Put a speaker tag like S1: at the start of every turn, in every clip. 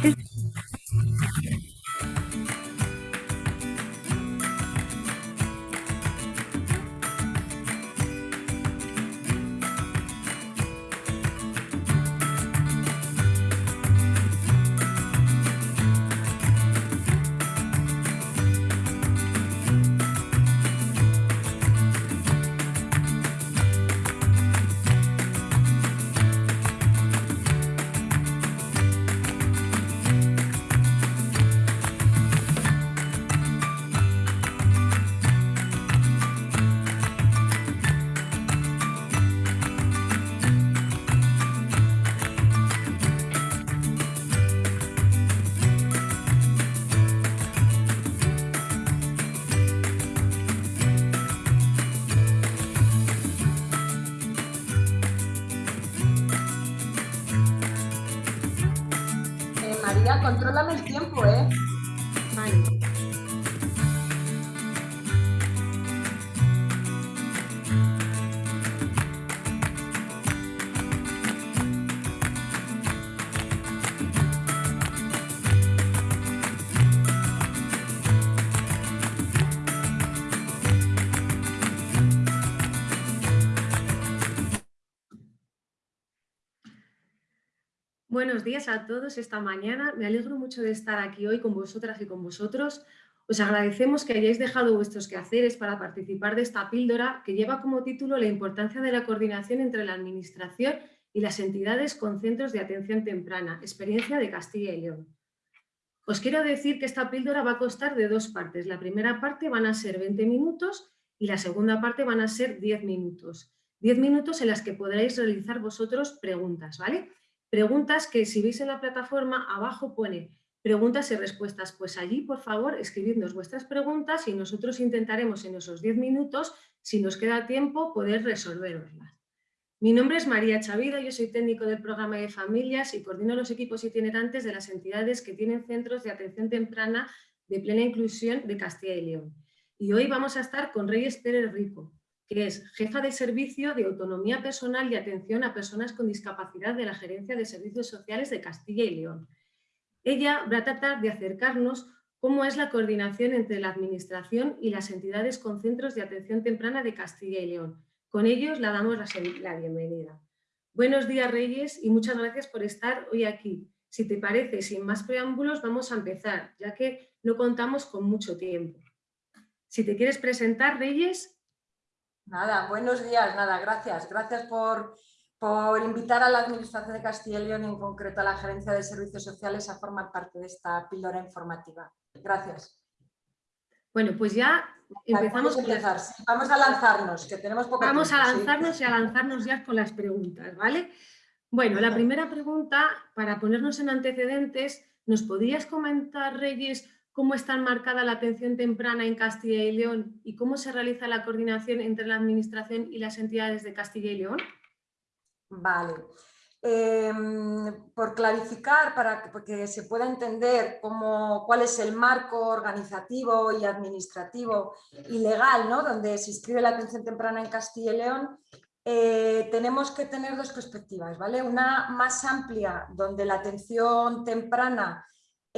S1: contrólame
S2: Buenos días a todos esta mañana. Me alegro mucho de estar aquí hoy con vosotras y con vosotros. Os agradecemos que hayáis dejado vuestros quehaceres para participar de esta píldora que lleva como título la importancia de la coordinación entre la Administración y las entidades con centros de atención temprana, experiencia de Castilla y León. Os quiero decir que esta píldora va a constar de dos partes. La primera parte van a ser 20 minutos y la segunda parte van a ser 10 minutos. 10 minutos en las que podréis realizar vosotros preguntas, ¿vale? Preguntas que si veis en la plataforma, abajo pone preguntas y respuestas. Pues allí, por favor, escribidnos vuestras preguntas y nosotros intentaremos en esos 10 minutos, si nos queda tiempo, poder resolveroslas. Mi nombre es María Chavida, yo soy técnico del programa de familias y coordino los equipos itinerantes de las entidades que tienen centros de atención temprana de plena inclusión de Castilla y León. Y hoy vamos a estar con Reyes Pérez Rico, que es jefa de servicio de autonomía personal y atención a personas con discapacidad de la Gerencia de Servicios Sociales de Castilla y León. Ella va a tratar de acercarnos cómo es la coordinación entre la Administración y las entidades con centros de atención temprana de Castilla y León. Con ellos la damos la bienvenida. Buenos días Reyes y muchas gracias por estar hoy aquí. Si te parece, sin más preámbulos, vamos a empezar, ya que no contamos con mucho tiempo. Si te quieres presentar, Reyes,
S1: Nada, buenos días, nada, gracias. Gracias por, por invitar a la Administración de Castilla y León, en concreto a la Gerencia de Servicios Sociales, a formar parte de esta píldora informativa. Gracias.
S2: Bueno, pues ya empezamos.
S1: Vamos a, empezar. Vamos a lanzarnos, que tenemos poco
S2: Vamos a lanzarnos y a lanzarnos ya con las preguntas, ¿vale? Bueno, la primera pregunta, para ponernos en antecedentes, ¿nos podrías comentar, Reyes, cómo está enmarcada la atención temprana en Castilla y León y cómo se realiza la coordinación entre la Administración y las entidades de Castilla y León?
S1: Vale. Em, por clarificar, para que, se pueda entender cómo, cuál es el marco organizativo y administrativo y legal ¿no? donde se inscribe la atención temprana en Castilla y León, eh, tenemos que tener dos perspectivas. ¿vale? Una más amplia, donde la atención temprana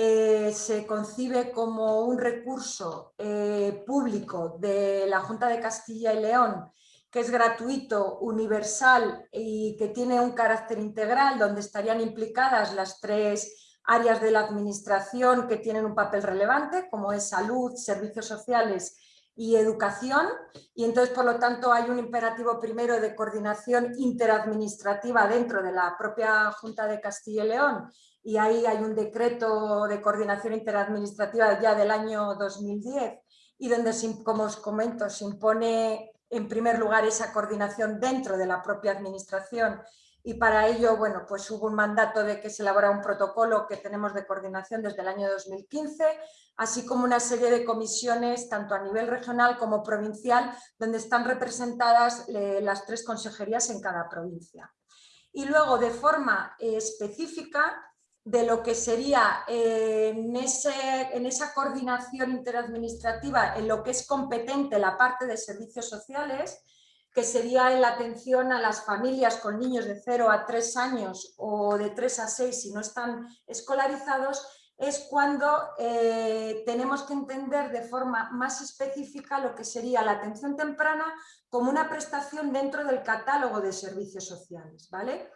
S1: eh, se concibe como un recurso eh, público de la Junta de Castilla y León que es gratuito, universal y que tiene un carácter integral donde estarían implicadas las tres áreas de la administración que tienen un papel relevante como es salud, servicios sociales y educación. Y entonces por lo tanto hay un imperativo primero de coordinación interadministrativa dentro de la propia Junta de Castilla y León y ahí hay un decreto de coordinación interadministrativa ya del año 2010 y donde, como os comento, se impone en primer lugar esa coordinación dentro de la propia administración y para ello bueno, pues hubo un mandato de que se elabora un protocolo que tenemos de coordinación desde el año 2015, así como una serie de comisiones tanto a nivel regional como provincial, donde están representadas eh, las tres consejerías en cada provincia. Y luego, de forma eh, específica, de lo que sería eh, en, en, esa coordinación interadministrativa en lo que es competente la parte de servicios sociales, que sería en la atención a las familias con niños de 0 a 3 años o de 3 a 6 si no están escolarizados, es cuando eh, tenemos que entender de forma más específica lo que sería la atención temprana como una prestación dentro del catálogo de servicios sociales, ¿vale?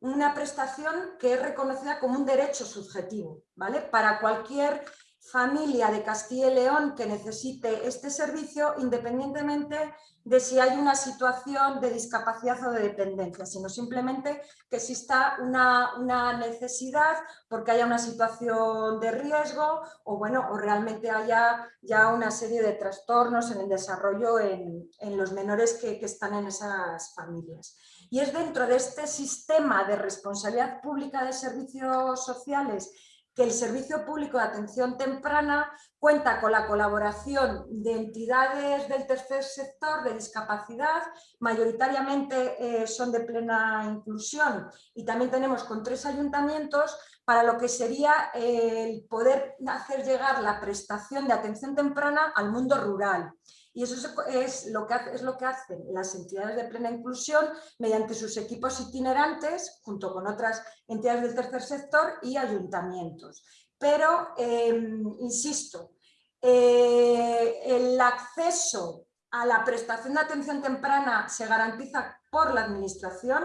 S1: Una prestación que es reconocida como un derecho subjetivo, ¿vale? Para cualquier familia de Castilla y León que necesite este servicio independientemente de si hay una situación de discapacidad o de dependencia, sino simplemente que exista una, una, necesidad porque haya una situación de riesgo o, bueno, o realmente haya ya una serie de trastornos en el desarrollo en, en los menores que, que están en esas familias. Y es dentro de este sistema de responsabilidad pública de servicios sociales que el Servicio Público de Atención Temprana cuenta con la colaboración de entidades del tercer sector de discapacidad, mayoritariamente eh, son de plena inclusión y también tenemos con tres ayuntamientos para lo que sería el poder hacer llegar la prestación de atención temprana al mundo rural. Y eso es lo, que, es lo que hacen las entidades de plena inclusión mediante sus equipos itinerantes, junto con otras entidades del tercer sector y ayuntamientos. Pero, em, insisto, eh, el acceso a la prestación de atención temprana se garantiza por la administración.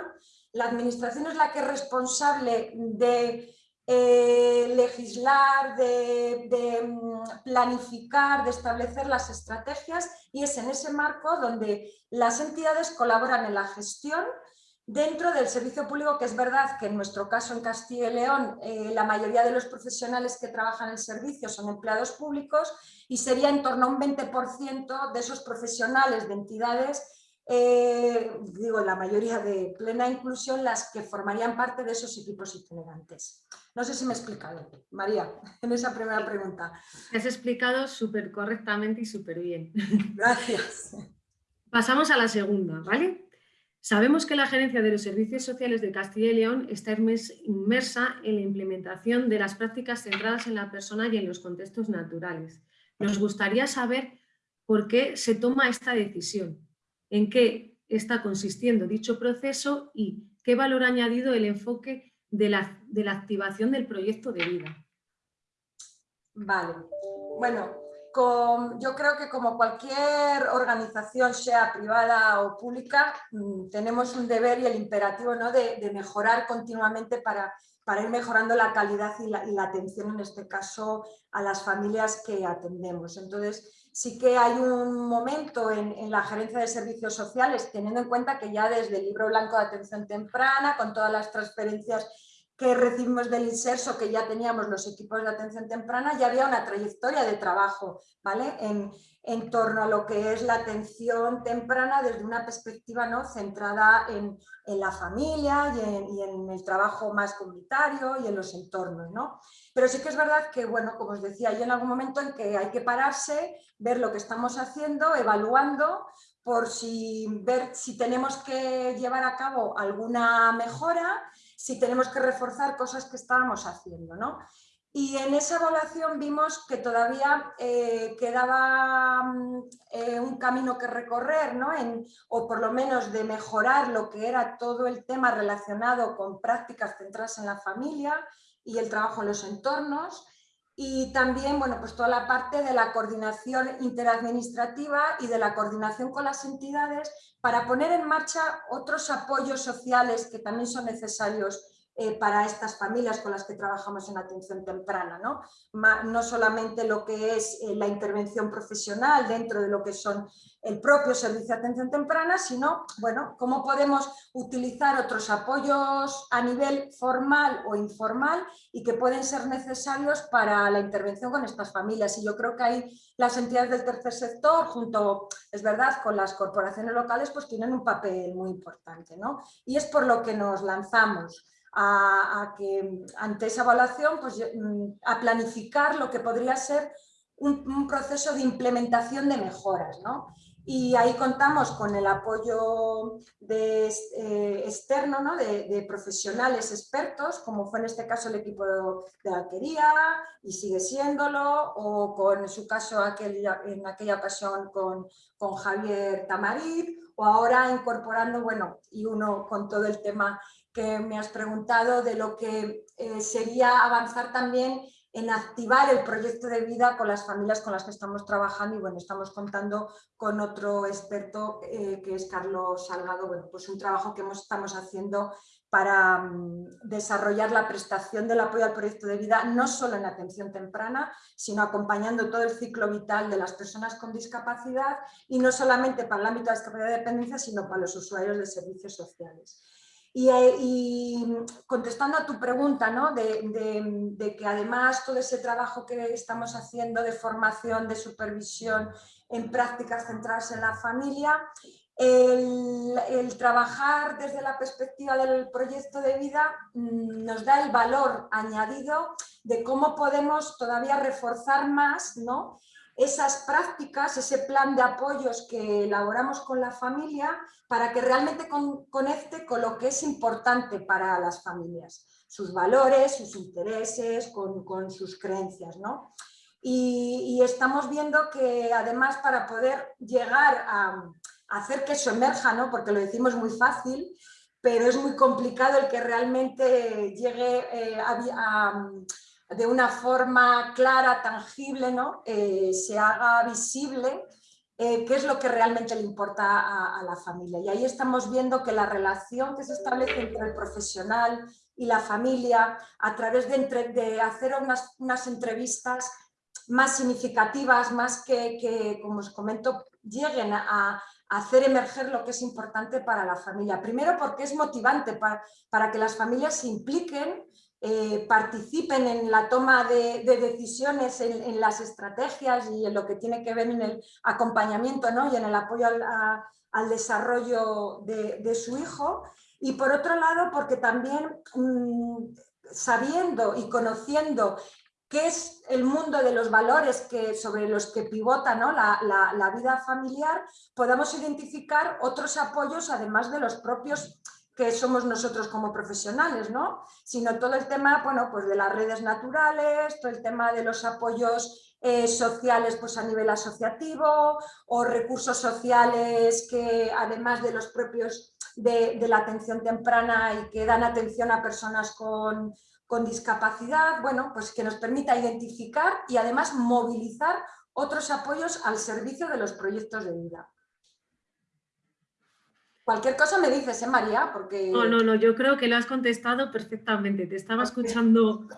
S1: La administración es la que es responsable de eh, legislar, de, mm, planificar, de establecer las estrategias y es en ese marco donde las entidades colaboran en la gestión. Dentro del servicio público, que es verdad que en nuestro caso en Castilla y León eh, la mayoría de los profesionales que trabajan en el servicio son empleados públicos y sería en torno a un 20% de esos profesionales de entidades eh, digo, la mayoría de plena inclusión, las que formarían parte de esos equipos itinerantes. No sé si me he explicado, María, en esa primera pregunta.
S2: Me has explicado súper correctamente y súper bien.
S1: Gracias.
S2: Pasamos a la segunda, ¿vale? Sabemos que la Gerencia de los Servicios Sociales de Castilla y León está inmersa en la implementación de las prácticas centradas en la persona y en los contextos naturales. Nos gustaría saber por qué se toma esta decisión en qué está consistiendo dicho proceso y qué valor ha añadido el enfoque de la, de la activación del proyecto de vida.
S1: Vale, bueno, yo creo que como cualquier organización, sea privada o pública, mm, tenemos un deber y el imperativo ¿no? de, mejorar continuamente para, para, ir mejorando la calidad y la, atención, en este caso, a las familias que atendemos. Entonces, sí que hay un momento en, la gerencia de servicios sociales, teniendo en cuenta que ya desde el libro blanco de atención temprana, con todas las transferencias que recibimos del inserso, que ya teníamos los equipos de atención temprana, ya había una trayectoria de trabajo ¿vale? en, en torno a lo que es la atención temprana desde una perspectiva ¿no? centrada en, en la familia y en, y en, el trabajo más comunitario y en los entornos. ¿no? Pero sí que es verdad que, bueno, como os decía, hay en algún momento en que hay que pararse, ver lo que estamos haciendo, evaluando, por si, ver si tenemos que llevar a cabo alguna mejora, si tenemos que reforzar cosas que estábamos haciendo. ¿no? Y en esa evaluación vimos que todavía eh, quedaba mm, eh, un camino que recorrer, ¿no? o por lo menos de mejorar lo que era todo el tema relacionado con prácticas centradas en la familia y el trabajo en los entornos. Y también bueno, pues toda la parte de la coordinación interadministrativa y de la coordinación con las entidades para poner en marcha otros apoyos sociales que también son necesarios eh, para estas familias con las que trabajamos en atención temprana. No, no solamente lo que es eh, la intervención profesional dentro de lo que son el propio servicio de atención temprana, sino bueno, cómo podemos utilizar otros apoyos a nivel formal o informal y que pueden ser necesarios para la intervención con estas familias. Y yo creo que ahí las entidades del tercer sector, junto, es verdad, con las corporaciones locales, pues tienen un papel muy importante. ¿no? Y es por lo que nos lanzamos a, que ante esa evaluación pues, mm, a planificar lo que podría ser un, proceso de implementación de mejoras. y ahí contamos con el apoyo de, eh, externo ¿no? de, profesionales expertos, como fue en este caso el equipo de alquería y sigue siéndolo, o con su caso aquel, en aquella ocasión con, con Javier Tamarit, o ahora incorporando, bueno, y uno con todo el tema que me has preguntado de lo que eh, sería avanzar también en activar el proyecto de vida con las familias con las que estamos trabajando y bueno, estamos contando con otro experto eh, que es Carlos Salgado, bueno, pues un trabajo que estamos haciendo para mm, desarrollar la prestación del apoyo al proyecto de vida, no solo en atención temprana, sino acompañando todo el ciclo vital de las personas con discapacidad y no solamente para el ámbito de discapacidad de dependencia, sino para los usuarios de servicios sociales. Eh, y, contestando a tu pregunta, ¿no? de, que además todo ese trabajo que estamos haciendo de formación, de supervisión en prácticas centradas en la familia, el, trabajar desde la perspectiva del proyecto de vida mm, nos da el valor añadido de cómo podemos todavía reforzar más ¿no? Esas prácticas, ese plan de apoyos que elaboramos con la familia para que realmente conecte con lo que es importante para las familias, sus valores, sus intereses, con, sus creencias. ¿no? Y, estamos viendo que además para poder llegar a, hacer que eso emerja, ¿no? porque lo decimos muy fácil, pero es muy complicado el que realmente llegue eh, a de una forma clara, tangible, ¿no? Eh, se haga visible eh, qué es lo que realmente le importa a, la familia. Y ahí estamos viendo que la relación que se establece entre el profesional y la familia a través de, hacer unas, unas, entrevistas más significativas, más que, como os comento, lleguen a, hacer emerger lo que es importante para la familia. Primero porque es motivante para, para que las familias se impliquen eh, participen en la toma de, decisiones, en, las estrategias y en lo que tiene que ver en el acompañamiento ¿no? y en el apoyo al, desarrollo de, su hijo. Y por otro lado, porque también mm, sabiendo y conociendo qué es el mundo de los valores que, sobre los que pivota ¿no? la, la vida familiar, podamos identificar otros apoyos además de los propios que somos nosotros como profesionales, ¿no? sino todo el tema bueno, pues de las redes naturales, todo el tema de los apoyos eh, sociales pues a nivel asociativo o recursos sociales que además de los propios de, la atención temprana y que dan atención a personas con, con discapacidad, bueno, pues que nos permita identificar y además movilizar otros apoyos al servicio de los proyectos de vida. Cualquier cosa me dices, ¿eh, María? Porque...
S2: No, no, no, yo creo que lo has contestado perfectamente. Te estaba escuchando.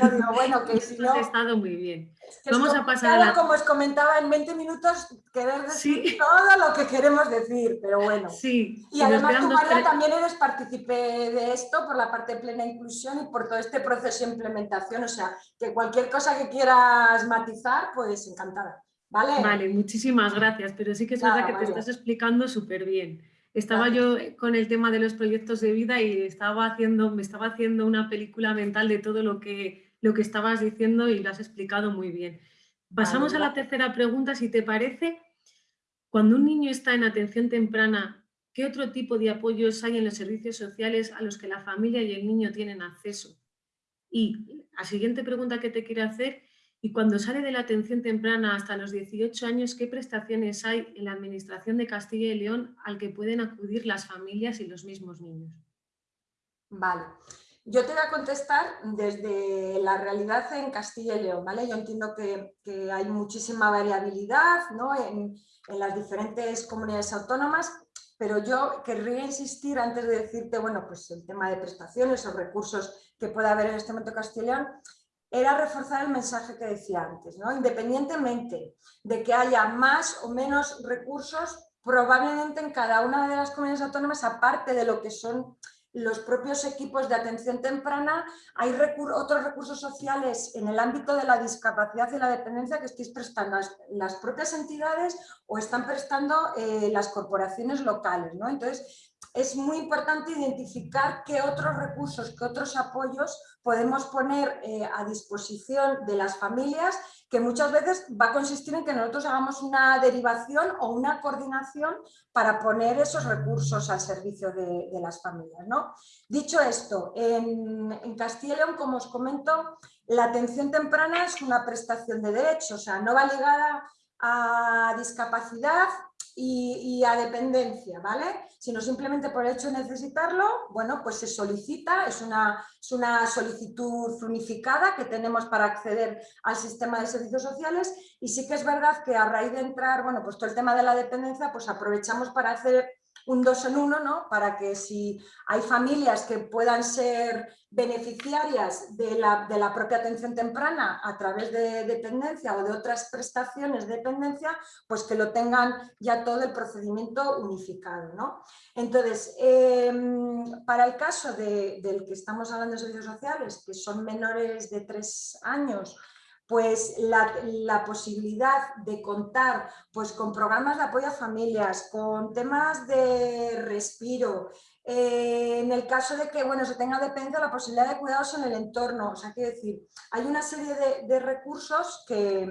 S1: No, no, bueno, que si no...
S2: Has estado muy bien. Vamos a pasar a
S1: Como os comentaba, en 20 minutos querer decir todo lo que queremos decir, pero bueno.
S2: Sí.
S1: Y además tú, María, también eres partícipe de esto por la parte de plena inclusión y por todo este proceso de implementación. O sea, que cualquier cosa que quieras matizar, pues encantada. ¿Vale?
S2: Vale, muchísimas gracias, pero sí que es verdad que te estás explicando súper bien. Estaba yo con el tema de los proyectos de vida y estaba haciendo, me estaba haciendo una película mental de todo lo que, lo que estabas diciendo y lo has explicado muy bien. Pasamos a la tercera pregunta, si te parece. Cuando un niño está en atención temprana, ¿qué otro tipo de apoyos hay en los servicios sociales a los que la familia y el niño tienen acceso? Y la siguiente pregunta que te quiero hacer y cuando sale de la atención temprana hasta los 18 años, ¿qué prestaciones hay en la Administración de Castilla y León al que pueden acudir las familias y los mismos niños?
S1: Vale. Yo te voy a contestar desde la realidad en Castilla y León. ¿vale? Yo entiendo que, hay muchísima variabilidad ¿no? en, las diferentes comunidades autónomas, pero yo querría insistir antes de decirte bueno, pues el tema de prestaciones o recursos que pueda haber en este momento en Castilla y León, era reforzar el mensaje que decía antes, ¿no? independientemente de que haya más o menos recursos, probablemente en cada una de las comunidades autónomas, aparte de lo que son los propios equipos de atención temprana, hay otros recursos sociales en el ámbito de la discapacidad y la dependencia que estéis prestando las, propias entidades o están prestando eh, las corporaciones locales. ¿no? Entonces, es muy importante identificar qué otros recursos, qué otros apoyos podemos poner eh, a disposición de las familias que muchas veces va a consistir en que nosotros hagamos una derivación o una coordinación para poner esos recursos al servicio de, las familias. ¿no? Dicho esto, en, en Castilla y León, como os comento, la atención temprana es una prestación de derechos, o sea, no va ligada a discapacidad y, a dependencia, ¿vale? Sino simplemente por el hecho de necesitarlo, bueno, pues se solicita, es una, es una solicitud unificada que tenemos para acceder al sistema de servicios sociales y sí que es verdad que a raíz de entrar, bueno, pues todo el tema de la dependencia, pues aprovechamos para hacer un dos en uno, ¿no? Para que si hay familias que puedan ser beneficiarias de la, de la, propia atención temprana a través de dependencia o de otras prestaciones de dependencia, pues que lo tengan ya todo el procedimiento unificado. ¿no? Entonces, em, para el caso del que estamos hablando de servicios sociales, que son menores de tres años, pues la, posibilidad de contar pues, con programas de apoyo a familias, con temas de respiro, eh, en el caso de que bueno, se tenga dependencia, la posibilidad de cuidados en el entorno, o sea, quiero decir, hay una serie de, recursos que,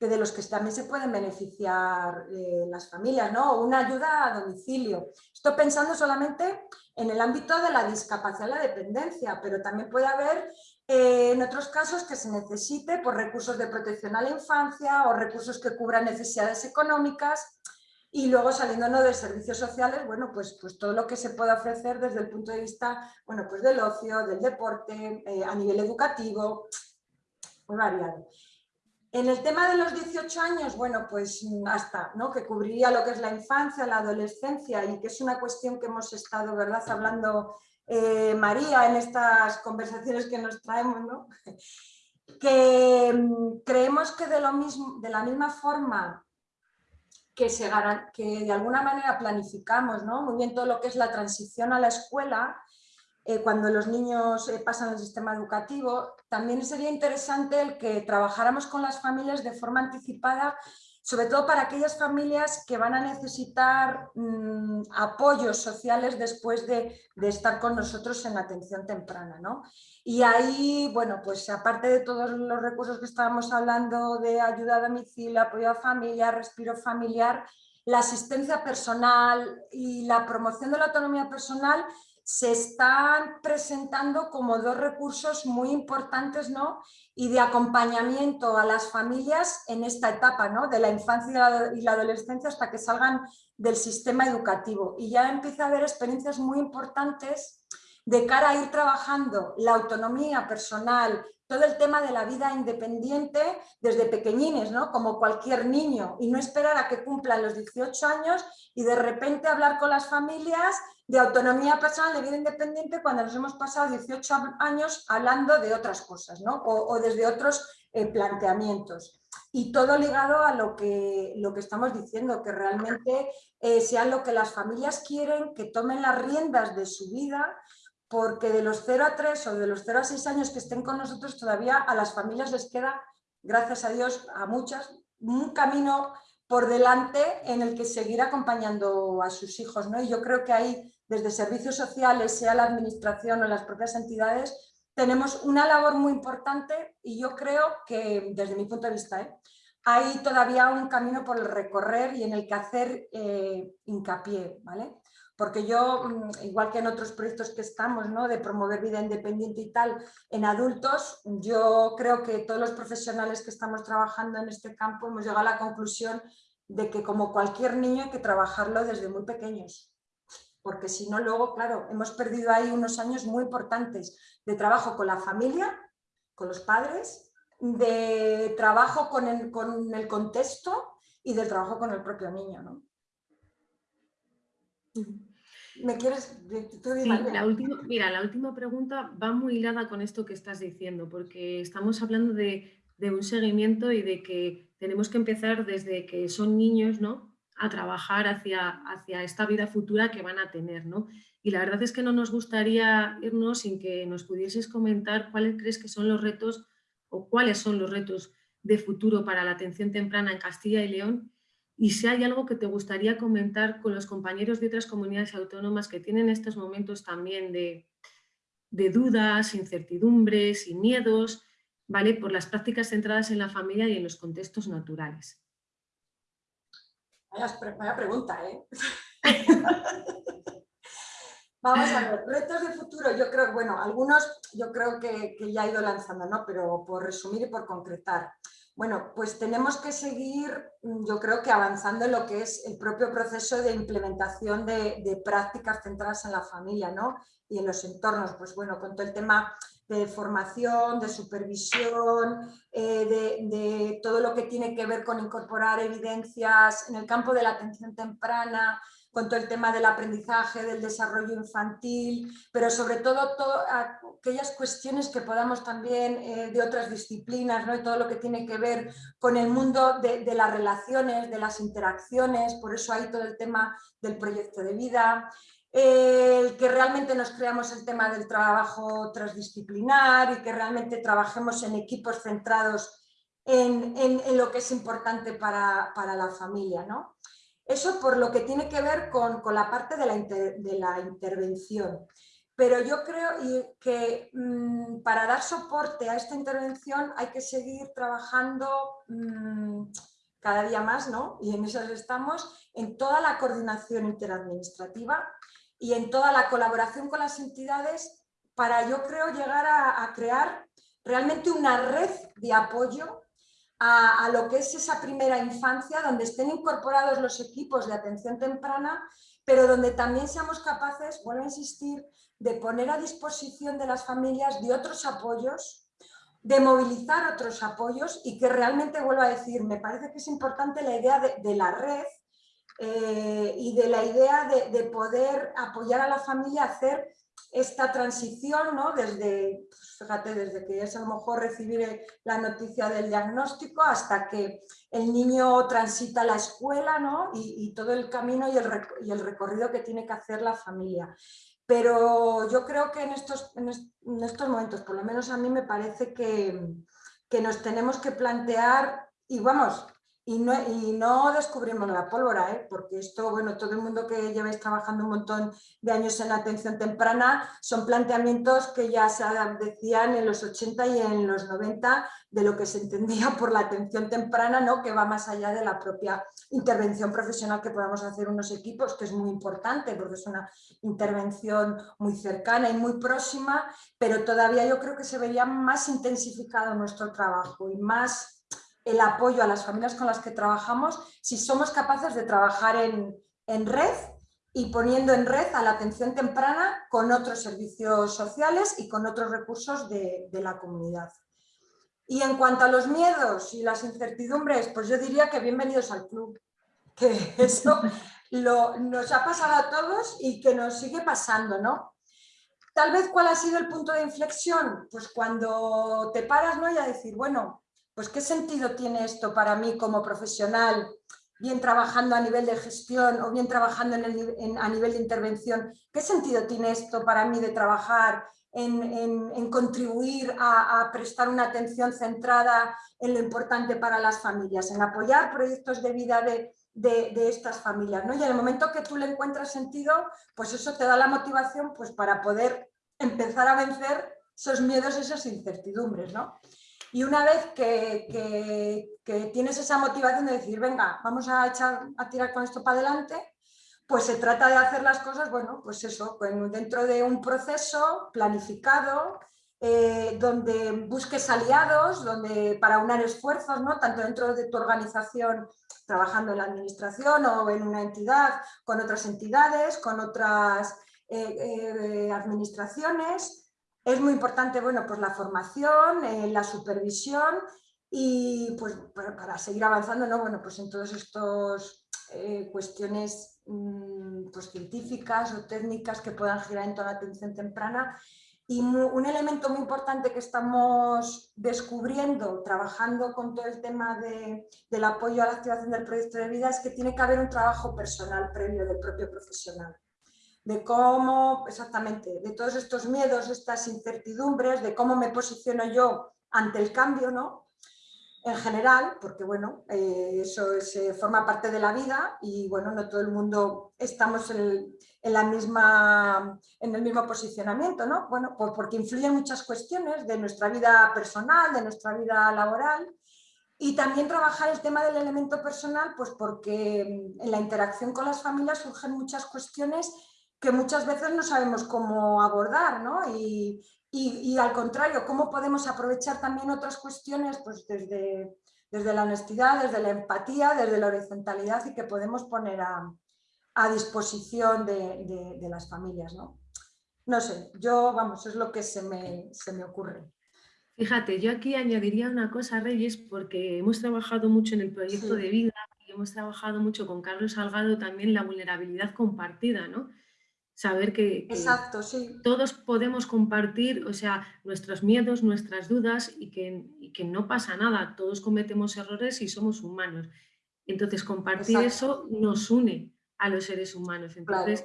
S1: de los que también se pueden beneficiar eh, las familias, ¿no? Una ayuda a domicilio. Estoy pensando solamente en el ámbito de la discapacidad la dependencia, pero también puede haber eh, en otros casos que se necesite por recursos de protección a la infancia o recursos que cubran necesidades económicas y luego saliéndonos de servicios sociales, bueno, pues, pues todo lo que se pueda ofrecer desde el punto de vista, bueno, pues del ocio, del deporte, eh, a nivel educativo, muy variado. En el tema de los 18 años, bueno, pues hasta, ¿no? Que cubriría lo que es la infancia, la adolescencia y que es una cuestión que hemos estado, ¿verdad?, hablando eh, María en estas conversaciones que nos traemos, ¿no? que mm, creemos que de, lo mismo, de la misma forma que, se, que de alguna manera planificamos ¿no? muy bien todo lo que es la transición a la escuela, eh, cuando los niños eh, pasan al sistema educativo, también sería interesante el que trabajáramos con las familias de forma anticipada sobre todo para aquellas familias que van a necesitar mm, apoyos sociales después de, estar con nosotros en atención temprana. ¿no? Y ahí, bueno, pues aparte de todos los recursos que estábamos hablando de ayuda a domicilio, apoyo a familia, respiro familiar, la asistencia personal y la promoción de la autonomía personal se están presentando como dos recursos muy importantes ¿no? y de acompañamiento a las familias en esta etapa ¿no? de la infancia y la adolescencia hasta que salgan del sistema educativo. Y ya empieza a haber experiencias muy importantes de cara a ir trabajando la autonomía personal, todo el tema de la vida independiente desde pequeñines, ¿no? como cualquier niño, y no esperar a que cumplan los 18 años y de repente hablar con las familias de autonomía personal, de vida independiente, cuando nos hemos pasado 18 años hablando de otras cosas, ¿no? o, desde otros eh, planteamientos. Y todo ligado a lo que, lo que estamos diciendo, que realmente eh, sea lo que las familias quieren, que tomen las riendas de su vida, porque de los 0 a 3 o de los 0 a 6 años que estén con nosotros, todavía a las familias les queda, gracias a Dios, a muchas, un camino por delante en el que seguir acompañando a sus hijos. ¿no? Y yo creo que ahí desde servicios sociales, sea la administración o las propias entidades, tenemos una labor muy importante y yo creo que, desde mi punto de vista, ¿eh? hay todavía un camino por recorrer y en el que hacer eh, hincapié, ¿vale? Porque yo, mm, igual que en otros proyectos que estamos, ¿no? de promover vida independiente y tal, en adultos, yo creo que todos los profesionales que estamos trabajando en este campo hemos llegado a la conclusión de que como cualquier niño hay que trabajarlo desde muy pequeños porque si no luego, claro, hemos perdido ahí unos años muy importantes de trabajo con la familia, con los padres, de trabajo con el, contexto y del trabajo con el propio niño. ¿no? ¿Me quieres?
S2: la última, mira, la última pregunta va muy hilada con esto que estás diciendo, porque estamos hablando de, de un seguimiento y de que tenemos que empezar desde que son niños, ¿no? a trabajar hacia, hacia esta vida futura que van a tener. ¿no? Y la verdad es que no nos gustaría irnos sin que nos pudieses comentar cuáles crees que son los retos o cuáles son los retos de futuro para la atención temprana en Castilla y León y si hay algo que te gustaría comentar con los compañeros de otras comunidades autónomas que tienen estos momentos también de, dudas, incertidumbres y miedos, ¿vale? Por las prácticas centradas en la familia y en los contextos naturales.
S1: Vaya, pregunta, ¿eh? Vamos a ver, retos de futuro, yo creo, bueno, algunos yo creo que, que ya he ido lanzando, ¿no? Pero por resumir y por concretar. Bueno, pues tenemos que seguir, mm, yo creo que avanzando en lo que es el propio proceso de implementación de, prácticas centradas en la familia ¿no? y en los entornos, pues bueno, con todo el tema de formación, de supervisión, eh, de, de, todo lo que tiene que ver con incorporar evidencias en el campo de la atención temprana, con todo el tema del aprendizaje, del desarrollo infantil, pero sobre todo, aquellas cuestiones que podamos también eh, de otras disciplinas, ¿no? todo lo que tiene que ver con el mundo de, las relaciones, de las interacciones, por eso hay todo el tema del proyecto de vida, el que realmente nos creamos el tema del trabajo transdisciplinar y que realmente trabajemos en equipos centrados en, lo que es importante para, para la familia. ¿no? Eso por lo que tiene que ver con, la parte de la, intervención. Pero yo creo que mm, para dar soporte a esta intervención hay que seguir trabajando mm, cada día más, ¿no? y en eso estamos, en toda la coordinación interadministrativa y en toda la colaboración con las entidades para yo creo llegar a crear realmente una red de apoyo a, lo que es esa primera infancia, donde estén incorporados los equipos de atención temprana, pero donde también seamos capaces, vuelvo a insistir, de poner a disposición de las familias de otros apoyos, de movilizar otros apoyos y que realmente, vuelvo a decir, me parece que es importante la idea de, la red eh, y de la idea de, de, poder apoyar a la familia a hacer esta transición, ¿no? desde, pues, fíjate, desde que es a lo mejor recibir la noticia del diagnóstico hasta que el niño transita la escuela ¿no? y, todo el camino y el, recorrido que tiene que hacer la familia. Pero yo creo que en estos, en estos momentos, por lo menos a mí me parece que nos tenemos que plantear, y vamos, y no, descubrimos la pólvora, ¿eh? porque esto, bueno, todo el mundo que lleváis trabajando un montón de años en atención temprana son planteamientos que ya se decían en los 80 y en los 90 de lo que se entendía por la atención temprana, ¿no? que va más allá de la propia intervención profesional que podamos hacer unos equipos, que es muy importante porque es una intervención muy cercana y muy próxima, pero todavía yo creo que se vería más intensificado nuestro trabajo y más el apoyo a las familias con las que trabajamos si somos capaces de trabajar en, red y poniendo en red a la atención temprana con otros servicios sociales y con otros recursos de, la comunidad. Y en cuanto a los miedos y las incertidumbres, pues yo diría que bienvenidos al club, que eso nos ha pasado a todos y que nos sigue pasando, ¿no? Tal vez cuál ha sido el punto de inflexión, pues cuando te paras ¿no? y a decir, bueno, pues ¿qué sentido tiene esto para mí como profesional, bien trabajando a nivel de gestión o bien trabajando a nivel de intervención? ¿Qué sentido tiene esto para mí de trabajar en, contribuir a, prestar una atención centrada en lo importante para las familias, en apoyar proyectos de vida de, estas familias. ¿no? Y en el momento que tú le encuentras sentido, pues eso te da la motivación pues, para poder empezar a vencer esos miedos, esas incertidumbres. ¿no? Y una vez que, tienes esa motivación de decir, venga, vamos a, echar, a tirar con esto para adelante, pues se trata de hacer las cosas, bueno, pues eso, dentro de un proceso planificado, eh, donde busques aliados, donde para unar esfuerzos, ¿no? tanto dentro de tu organización, trabajando en la administración o en una entidad, con otras entidades, con otras eh, eh, administraciones, es muy importante bueno, pues la formación, eh, la supervisión y pues para, seguir avanzando ¿no? bueno, pues en todas estas eh, cuestiones mm, pues, científicas o técnicas que puedan girar en toda la atención temprana. Y un elemento muy importante que estamos descubriendo, trabajando con todo el tema de, del apoyo a la activación del proyecto de vida, es que tiene que haber un trabajo personal previo del propio profesional de cómo, exactamente, de todos estos miedos, estas incertidumbres, de cómo me posiciono yo ante el cambio, ¿no? en general, porque bueno, eh, eso forma parte de la vida y bueno, no todo el mundo estamos en, la misma, en el mismo posicionamiento, ¿no? Bueno, porque influyen muchas cuestiones de nuestra vida personal, de nuestra vida laboral y también trabajar el tema del elemento personal, pues porque en la interacción con las familias surgen muchas cuestiones que muchas veces no sabemos cómo abordar, ¿no? Y, y, al contrario, cómo podemos aprovechar también otras cuestiones pues desde, desde la honestidad, desde la empatía, desde la horizontalidad y que podemos poner a, a disposición de, de, las familias. ¿no? no sé, yo, vamos, es lo que se me, se me ocurre.
S2: Fíjate, yo aquí añadiría una cosa, Reyes, porque hemos trabajado mucho en el proyecto de vida y hemos trabajado mucho con Carlos Salgado también la vulnerabilidad compartida, ¿no? Saber que, todos podemos compartir, o sea, nuestros miedos, nuestras dudas y que, que, no pasa nada, todos cometemos errores y somos humanos. Entonces, compartir eso nos une a los seres humanos. Entonces,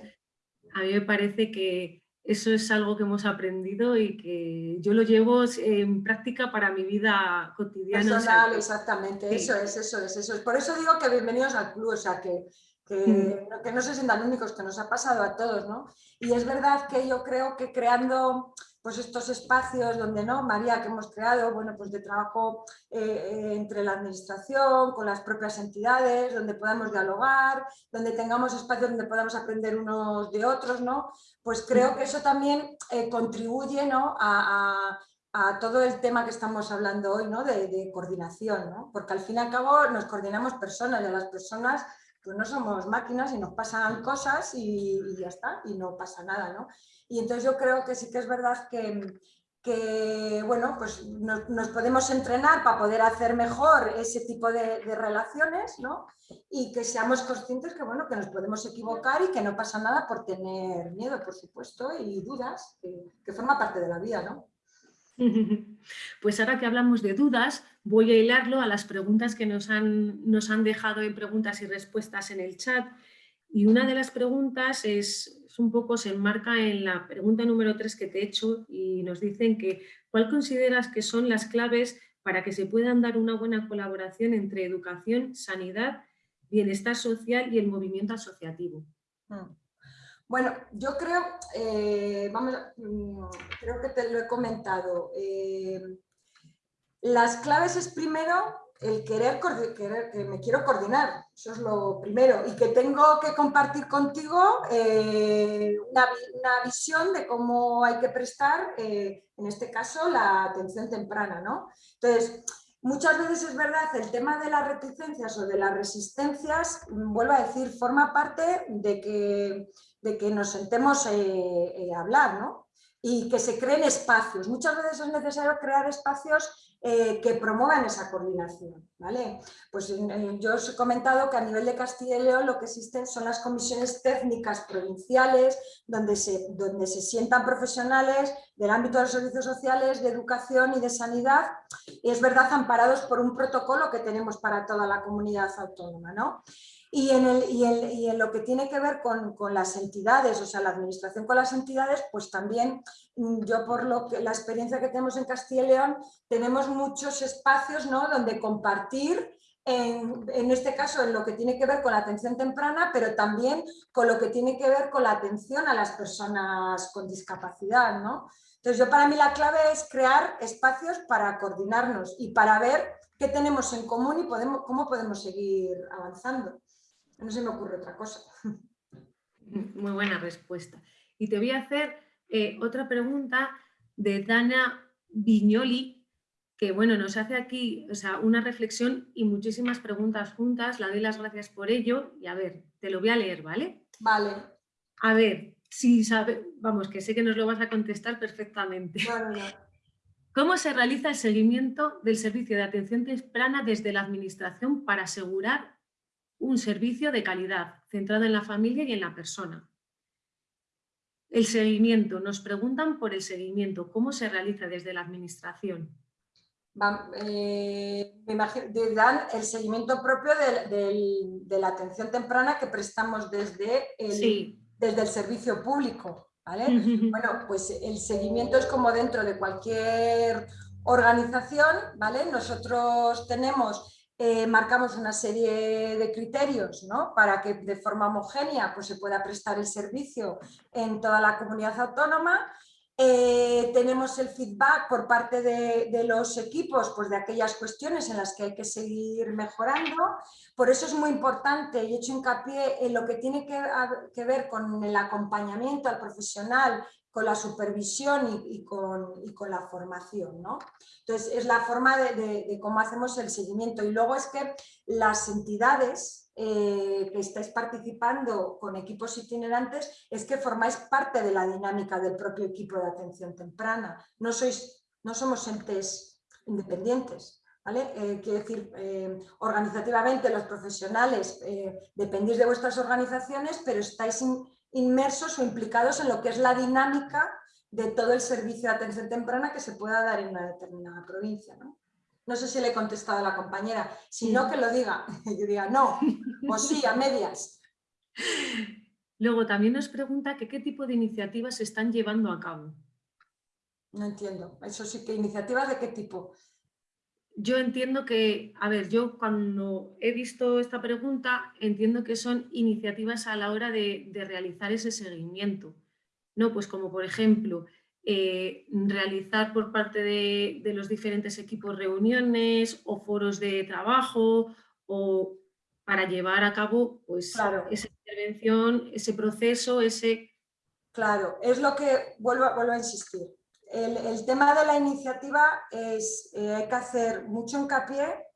S2: a mí me parece que eso es algo que hemos aprendido y que yo lo llevo en práctica para mi vida cotidiana.
S1: Personal, exactamente, eso es, eso es, eso es. Por eso digo que bienvenidos al club, o sea, que que, que, no se sientan únicos, que nos ha pasado a todos, ¿no? Y es verdad que yo creo que creando pues estos espacios donde, ¿no? María, que hemos creado, bueno, pues de trabajo eh, eh, entre la administración, con las propias entidades, donde podamos dialogar, donde tengamos espacios donde podamos aprender unos de otros, ¿no? Pues creo que eso también eh, contribuye, ¿no? A, a, todo el tema que estamos hablando hoy, ¿no? De, de coordinación, ¿no? Porque al fin y al cabo nos coordinamos personas y a las personas pues no somos máquinas y nos pasan cosas y, ya está, y no pasa nada, ¿no? Y entonces yo creo que sí que es verdad que, bueno, pues nos, podemos entrenar para poder hacer mejor ese tipo de, relaciones, ¿no? Y que seamos conscientes que, bueno, que nos podemos equivocar y que no pasa nada por tener miedo, por supuesto, y dudas, que, que forma parte de la vida, ¿no?
S2: Pues ahora que hablamos de dudas, voy a hilarlo a las preguntas que nos han, nos han dejado en preguntas y respuestas en el chat. Y una de las preguntas es, un poco, se enmarca en la pregunta número 3 que te he hecho y nos dicen que ¿cuál consideras que son las claves para que se puedan dar una buena colaboración entre educación, sanidad, bienestar social y el movimiento asociativo? Mm.
S1: Bueno, yo creo, eh, vamos, mm, creo que te lo he comentado. Eh, las claves es primero el querer, que me quiero coordinar, eso es lo primero, y que tengo que compartir contigo eh, una, una, visión de cómo hay que prestar, en este caso, la atención temprana. ¿no? Entonces, Muchas veces es verdad, el tema de las reticencias o de las resistencias, mm, vuelvo a decir, forma parte de que de que nos sentemos eh, eh, hablar, ¿no? Y que se creen espacios. Muchas veces es necesario crear espacios eh, que promuevan esa coordinación, ¿vale? Pues yo os he comentado que a nivel de Castilla y León lo que existen son las comisiones técnicas provinciales donde se, donde se sientan profesionales del ámbito de los servicios sociales, de educación y de sanidad y es verdad amparados por un protocolo que tenemos para toda la comunidad autónoma, ¿no? Y en, lo que tiene que ver con, con, las entidades, o sea, la administración con las entidades, pues también mm, yo por lo que, la experiencia que tenemos en Castilla y León, tenemos muchos espacios ¿no? donde compartir, en, en, este caso en lo que tiene que ver con la atención temprana, pero también con lo que tiene que ver con la atención a las personas con discapacidad. ¿no? Entonces yo para mí la clave es crear espacios para coordinarnos y para ver qué tenemos en común y podemos, cómo podemos seguir avanzando. No se me ocurre otra cosa.
S2: Muy buena respuesta. Y te voy a hacer eh, otra pregunta de Dana Viñoli, que bueno, nos hace aquí o sea, una reflexión y muchísimas preguntas juntas. La doy las gracias por ello y a ver, te lo voy a leer, ¿vale?
S1: Vale.
S2: A ver, si sabe, vamos, que sé que nos lo vas a contestar perfectamente. ¿Cómo se realiza el seguimiento del servicio de atención temprana desde la Administración para asegurar un servicio de calidad, centrado en la familia y en la persona. El seguimiento, nos preguntan por el seguimiento, ¿cómo se realiza desde la administración?
S1: Eh, me imagino, dan el seguimiento propio de, la atención temprana que prestamos desde el, desde el servicio público. ¿vale? bueno, pues el seguimiento es como dentro de cualquier Organización, ¿vale? Nosotros tenemos eh, marcamos una serie de criterios ¿no? para que de forma homogénea pues, se pueda prestar el servicio en toda la comunidad autónoma. Eh, tenemos el feedback por parte de, los equipos pues, de aquellas cuestiones en las que hay que seguir mejorando. Por eso es muy importante y he hecho hincapié en lo que tiene que, que ver con el acompañamiento al profesional con la supervisión y, con, la formación. ¿no? Entonces, es la forma de, cómo hacemos el seguimiento. Y luego es que las entidades eh, que estáis participando con equipos itinerantes es que formáis parte de la dinámica del propio equipo de atención temprana. No, sois, no somos entes independientes. ¿Vale? Eh, quiero decir, eh, organizativamente los profesionales dependéis de vuestras organizaciones, pero estáis inmersos o implicados en lo que es la dinámica de todo el servicio de atención temprana que se pueda dar en una determinada provincia. ¿no? No sé si le he contestado a la compañera, si no que lo diga, yo diga no, o sí, a medias.
S2: Luego también nos pregunta que qué tipo de iniciativas se están llevando a cabo.
S1: No entiendo, eso sí, que iniciativas de qué tipo.
S2: Yo entiendo que, a ver, yo cuando he visto esta pregunta, entiendo que son iniciativas a la hora de, realizar ese seguimiento, ¿no? Pues como por ejemplo, eh, realizar por parte de, los diferentes equipos reuniones o foros de trabajo o para llevar a cabo pues, esa intervención, ese proceso, ese...
S1: Claro, es lo que vuelvo, vuelvo a insistir el, tema de la iniciativa es, eh, hay que hacer mucho hincapié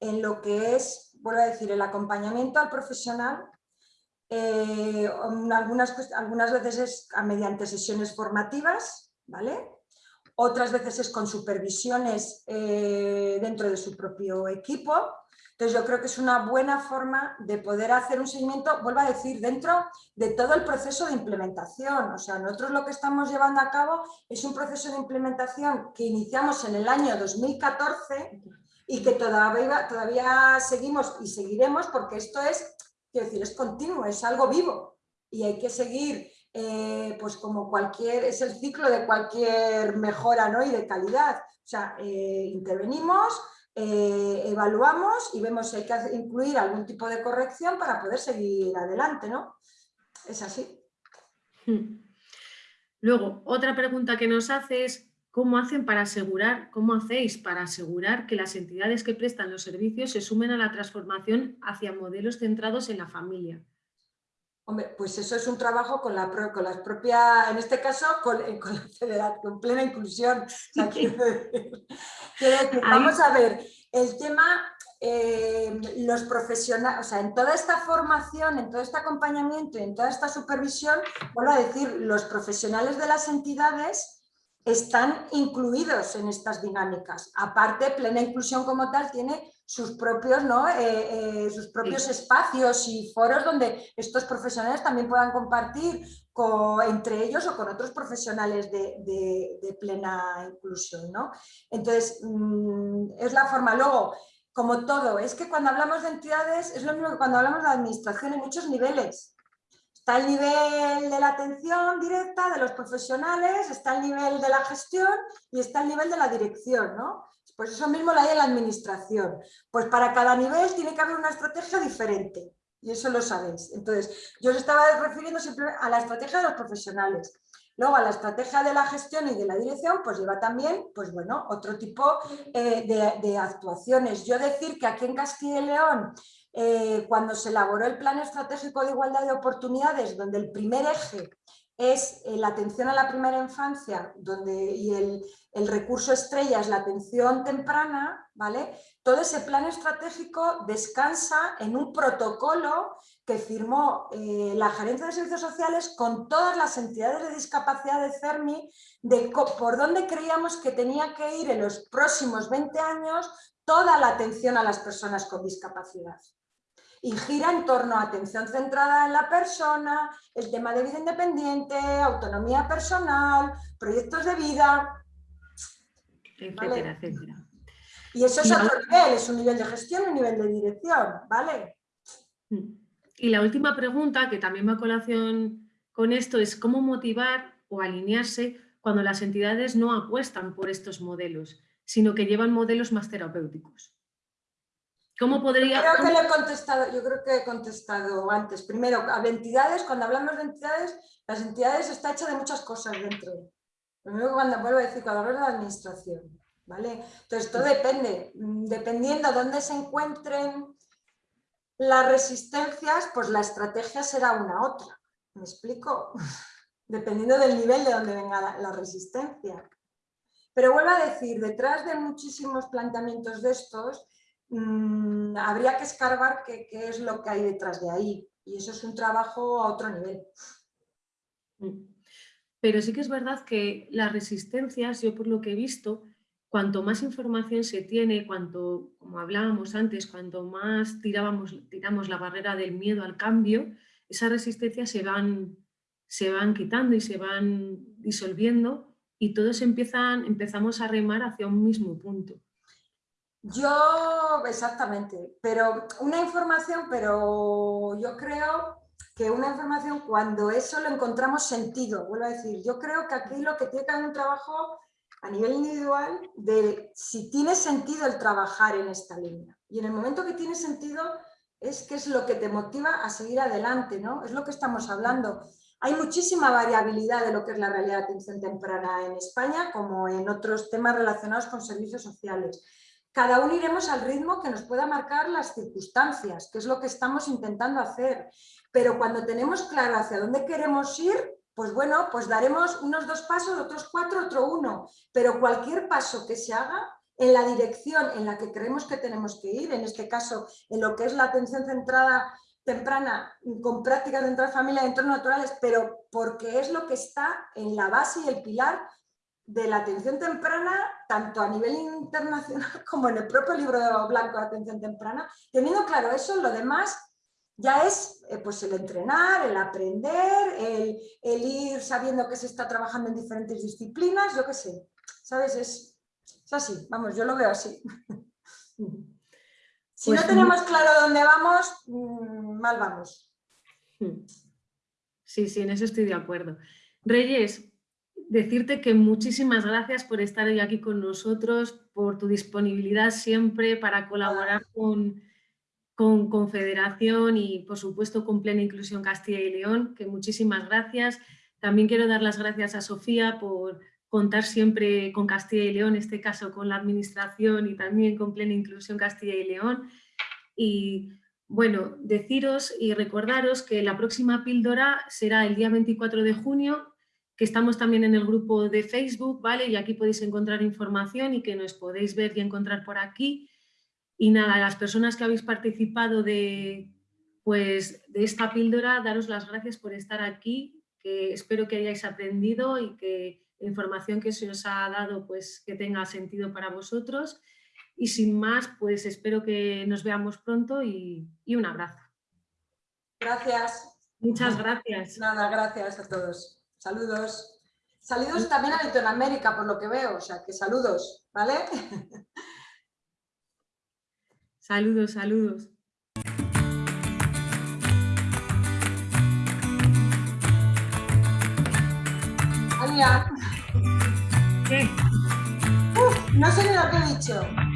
S1: en lo que es, vuelvo a decir, el acompañamiento al profesional, eh, algunas, veces es mediante sesiones formativas, ¿vale? otras veces es con supervisiones eh, dentro de su propio equipo, entonces yo creo que es una buena forma de poder hacer un seguimiento, vuelvo a decir, dentro de todo el proceso de implementación. O sea, nosotros lo que estamos llevando a cabo es un proceso de implementación que iniciamos en el año 2014 y que todavía, todavía seguimos y seguiremos porque esto es, quiero decir, es continuo, es algo vivo y hay que seguir eh, pues como cualquier, es el ciclo de cualquier mejora ¿no? y de calidad. O sea, eh, intervenimos, eh, evaluamos y vemos si hay que incluir algún tipo de corrección para poder seguir adelante, ¿no? Es así.
S2: Hmm. Luego, otra pregunta que nos hace es ¿cómo hacen para asegurar, cómo hacéis para asegurar que las entidades que prestan los servicios se sumen a la transformación hacia modelos centrados en la familia?
S1: Hombre, pues eso es un trabajo con, la, con las propias, en este caso, con, con, plena inclusión. vamos a ver, el tema, eh, los profesionales, o sea, en toda esta formación, en todo este acompañamiento y en toda esta supervisión, vuelvo a decir, los profesionales de las entidades están incluidos en estas dinámicas. Aparte, plena inclusión como tal tiene sus propios, ¿no? Eh, eh, sus propios espacios y foros donde estos profesionales también puedan compartir entre ellos o con otros profesionales de, plena inclusión. ¿no? Entonces, mm, es la forma. Luego, como todo, es que cuando hablamos de entidades es lo mismo que cuando hablamos de administración en muchos niveles. Está el nivel de la atención directa de los profesionales, está el nivel de la gestión y está el nivel de la dirección. ¿no? Pues eso mismo lo hay en la administración. Pues para cada nivel tiene que haber una estrategia diferente. Y eso lo sabéis. Entonces, yo os estaba refiriendo siempre a la estrategia de los profesionales. Luego, a la estrategia de la gestión y de la dirección, pues lleva también, pues bueno, otro tipo eh, de, actuaciones. Yo decir que aquí en Castilla y León, eh, cuando se elaboró el Plan Estratégico de Igualdad de Oportunidades, donde el primer eje es eh, la atención a la primera infancia donde, y el, recurso estrella es la atención temprana, ¿vale? Todo ese plan estratégico descansa en un protocolo que firmó eh, la Gerencia de Servicios Sociales con todas las entidades de discapacidad de CERMI de por dónde creíamos que tenía que ir en los próximos 20 años toda la atención a las personas con discapacidad y gira en torno a atención centrada en la persona, el tema de vida independiente, autonomía personal, proyectos de vida,
S2: etcétera, etcétera.
S1: Y eso es otro nivel, es un nivel de gestión y un nivel de dirección, ¿vale?
S2: Y la última pregunta, que también va a colación con esto, es cómo motivar o alinearse cuando las entidades no apuestan por estos modelos sino que llevan modelos más terapéuticos. ¿Cómo podría...?
S1: Creo que he contestado, yo creo que he contestado antes. Primero, a entidades, cuando hablamos de entidades, las entidades está hecha de muchas cosas dentro. Primero cuando vuelvo a decir, cuando hablamos de la administración, ¿vale? Entonces todo depende, mm, dependiendo de dónde se encuentren las resistencias, pues la estrategia será una otra. ¿Me explico? Dependiendo del nivel de donde venga la resistencia. Pero vuelvo a decir, detrás de muchísimos planteamientos de estos, Mm, habría que escarbar qué, es lo que hay detrás de ahí. Y eso es un trabajo a otro nivel.
S2: Mm. Pero sí que es verdad que las resistencias, yo por lo que he visto, cuanto más información se tiene, cuanto, como hablábamos antes, cuanto más tirábamos, tiramos la barrera del miedo al cambio, esas resistencias se van, se van quitando y se van disolviendo y todos empezamos a remar hacia un mismo punto.
S1: Yo, exactamente, pero una información, pero yo creo que una información cuando eso lo encontramos sentido, vuelvo a decir, yo creo que aquí lo que tiene que haber un trabajo a nivel individual de si tiene sentido el trabajar en esta línea. Y en el momento que tiene sentido es que es lo que te motiva a seguir adelante, ¿no? Es lo que estamos hablando. Hay muchísima variabilidad de lo que es la realidad de atención temprana en España, como en otros temas relacionados con servicios sociales. Cada uno iremos al ritmo que nos pueda marcar las circunstancias, que es lo que estamos intentando hacer. Pero cuando tenemos claro hacia dónde queremos ir, pues bueno, pues daremos unos dos pasos, otros cuatro, otro uno. Pero cualquier paso que se haga en la dirección en la que creemos que tenemos que ir, en este caso en lo que es la atención centrada temprana con prácticas dentro de familia y entornos naturales, pero porque es lo que está en la base y el pilar de la atención temprana, tanto a nivel internacional como en el propio libro blanco de atención temprana, teniendo claro eso, lo demás ya es eh, pues el entrenar, el aprender, el, ir sabiendo que se está trabajando en diferentes disciplinas, yo qué sé, ¿sabes? Es, así, vamos, yo lo veo así. si no pues tenemos claro dónde vamos, mm, mal vamos.
S2: Sí, sí, en eso estoy de acuerdo. Reyes, decirte que muchísimas gracias por estar hoy aquí con nosotros, por tu disponibilidad siempre para colaborar con, con Confederación y por supuesto con Plena Inclusión Castilla y León, que muchísimas gracias. También quiero dar las gracias a Sofía por contar siempre con Castilla y León, en este caso con la Administración y también con Plena Inclusión Castilla y León. Y bueno, deciros y recordaros que la próxima píldora será el día 24 de junio que estamos también en el grupo de Facebook, ¿vale? Y aquí podéis encontrar información y que nos podéis ver y encontrar por aquí. Y nada, a las personas que habéis participado de, pues, de esta píldora, daros las gracias por estar aquí, que espero que hayáis aprendido y que la información que se os ha dado pues, que tenga sentido para vosotros. Y sin más, pues espero que nos veamos pronto y, y un abrazo.
S1: Gracias.
S2: Muchas gracias.
S1: Nada, gracias a todos. Saludos. Saludos también a Latinoamérica, por lo que veo, o sea, que saludos, ¿vale?
S2: Saludos, saludos.
S1: Ania.
S2: ¿Qué?
S1: no sé ni lo que he dicho.